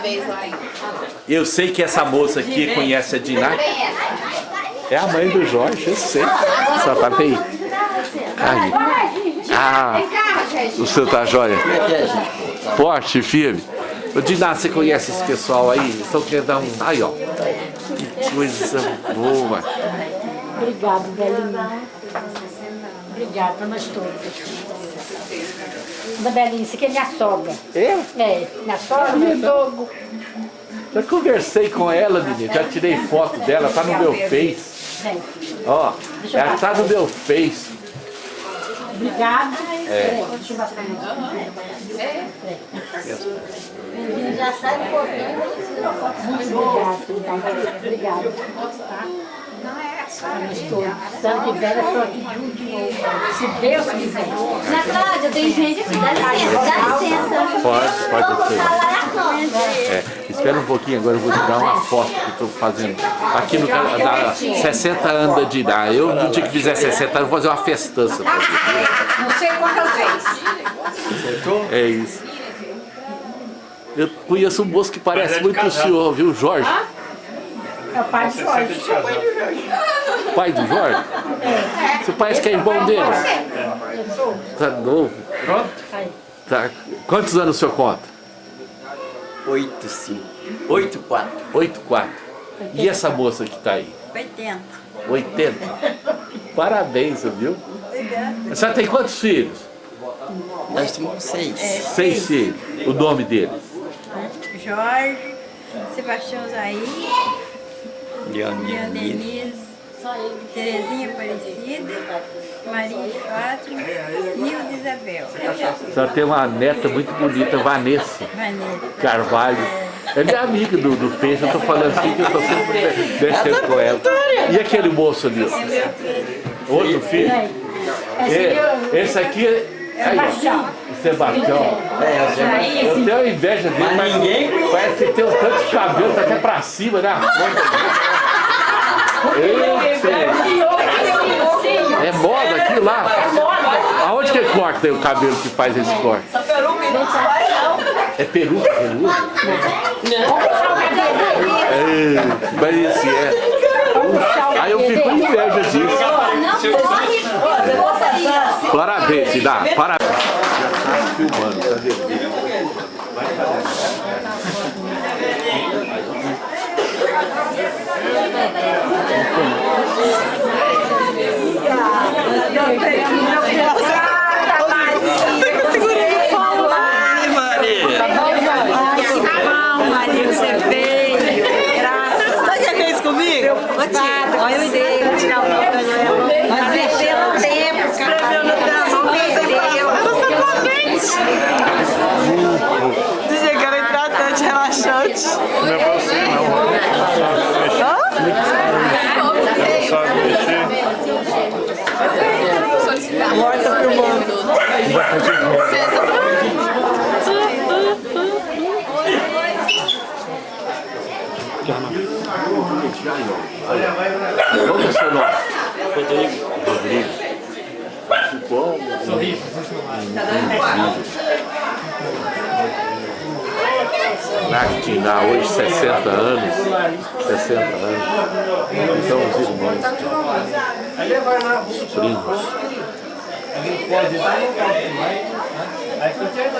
parabéns lá. Eu sei que essa moça aqui conhece a Diná. É a mãe do Jorge, eu sei. Só tá bem. Aí. Ah, o seu tá jóia? Forte, firme. Ô Diná, você conhece esse pessoal aí? Estão querendo dar um... Aí, ó. Que coisa boa. Obrigado, Belinha. Obrigada pra nós todos. Da Belinha, isso aqui é minha sogra. É? É, minha sogra, meu sogro. Já conversei com ela, menina. Já tirei foto dela, tá no meu Face. Ó, ela tá no meu Face. obrigado. É. Passar Já sai um pouquinho. Obrigado, obrigado. Tá? Nós todos. Santo e velha, estou aqui de novo. Se Deus quiser. Na Cláudia, tem gente aqui. Dá licença, dá licença. Pode, pode Vou botar ser. lá na frente. É, espera um pouquinho, agora eu vou te dar uma foto que eu tô fazendo aqui no canal da 60 anos da Diná. Eu, no dia que fizer 60 anos, vou fazer uma festança. Não sei quantas vezes. É isso. Eu conheço um moço que parece muito o senhor, viu, Jorge? É o pai de Jorge. Pai do Jorge? Você parece que é irmão dele? Tá novo? Pronto? Tá. Quantos anos o senhor conta? 8, 5. 8, 4. 8, 4. E essa moça que tá aí? 80. 80? Parabéns, viu? A senhora tem quantos filhos? Nós temos 6. Seis filhos. O nome deles? Jorge, Sebastião Zaí, Leandro Leandro Denise. Terezinha Aparecida, Maria de Fátima, Nilda Isabel, A senhora tem uma neta muito bonita, Vanessa Vanessa. Carvalho. É minha amiga do, do Face, eu tô falando assim que eu tô sempre descendo com ela. E aquele moço ali? ó? Outro filho? É, esse aqui é. Aí, Sebastião. É, Eu tenho inveja dele, Mas mas ninguém parece que tem um tanto de cabelo, tá até pra cima, né? Eita. É moda aquilo lá? Aonde que corta aí o cabelo que faz esse corte? É peruca, peruca? É, mas esse é. Aí eu fico com inveja disso. Parabéns, dá. Parabéns. Já tá filmando, tá vendo? Maria, você veio, graças Sabe o que é que é isso comigo? Olha dei, vou tirar o. Mas é pelo tempo, perdeu. dizia que era hidratante, relaxante. Não é você não. Hã? Sabe mexer? Morta Qual é o seu nome? Rodrigo. Rodrigo. Bom. Sorriso. Natina, hoje 60 anos. 60 anos. Então os irmãos. Os primos. Pode dar, vai. Aí fica